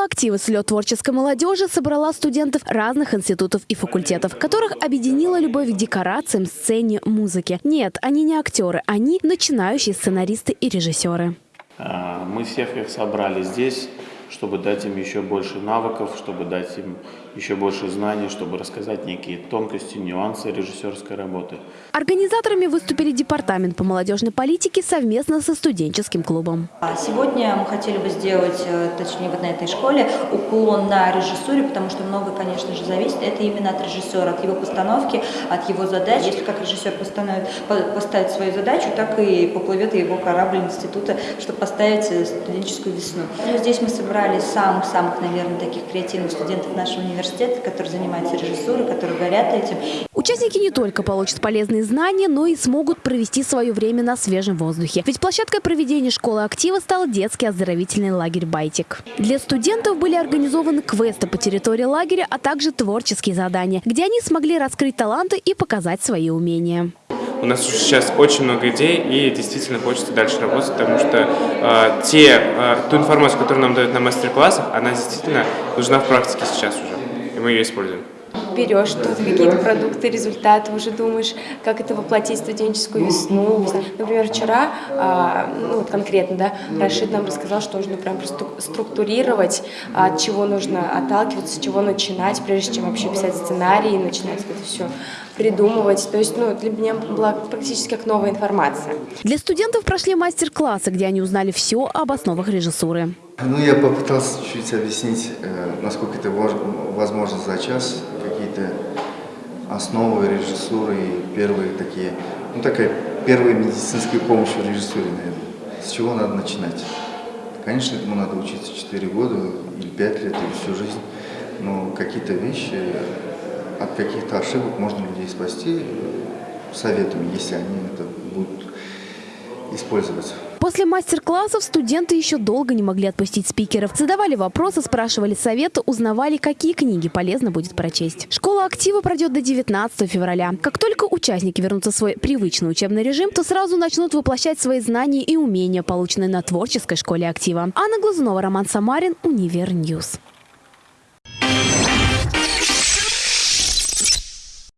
Школа актива «Слет творческой молодежи» собрала студентов разных институтов и факультетов, которых объединила любовь к декорациям, сцене, музыке. Нет, они не актеры, они начинающие сценаристы и режиссеры. А, Мы всех их собрали здесь, чтобы дать им еще больше навыков, чтобы дать им еще больше знаний, чтобы рассказать некие тонкости, нюансы режиссерской работы. Организаторами выступили Департамент по молодежной политике совместно со студенческим клубом. А Сегодня мы хотели бы сделать, э, точнее вот на этой школе, уклон на режиссуре, потому что много, конечно же, зависит. Это именно от режиссера, от его постановки, от его задач. Если как режиссер постановит, по- поставит свою задачу, так и поплывет его корабль института, чтобы поставить э, студенческую весну. Ну, Здесь мы собрали самых-самых, наверное, таких креативных студентов нашего университета, которые занимаются режиссурой, которые горят этим. Участники не только получат полезные знания, но и смогут провести свое время на свежем воздухе. Ведь площадкой проведения школы актива стал детский оздоровительный лагерь «Байтик». Для студентов были организованы квесты по территории лагеря, а также творческие задания, где они смогли раскрыть таланты и показать свои умения. У нас уже сейчас очень много идей, и действительно хочется дальше работать, потому что э, те, э, ту информацию, которую нам дают на мастер-классах, она действительно нужна в практике сейчас уже, и мы ее используем. берешь тут какие-то продукты, результаты, уже думаешь, как это воплотить в студенческую весну. Например, вчера, а, ну вот конкретно, да, Рашид нам рассказал, что нужно прям структурировать, от чего нужно отталкиваться, с чего начинать, прежде чем вообще писать сценарий и начинать это все придумывать. То есть, ну, для меня была практически как новая информация. Для студентов прошли мастер-классы, где они узнали все об основах режиссуры. Ну, я попытался чуть-чуть объяснить, э, насколько это возможно за час, какие-то основы режиссуры и первые такие, ну, такая первая медицинская помощь в режиссуре, наверное. С чего надо начинать? Конечно, этому надо учиться 4 года или 5 лет, или всю жизнь, но какие-то вещи, от каких-то ошибок можно людей спасти советами, если они это будут использовать. После мастер-классов студенты еще долго не могли отпустить спикеров. Задавали вопросы, спрашивали советы, узнавали, какие книги полезно будет прочесть. Школа актива пройдет до 19 февраля. Как только участники вернутся в свой привычный учебный режим, то сразу начнут воплощать свои знания и умения, полученные на творческой школе актива. Анна Глазунова, Роман Самарин, Univer News.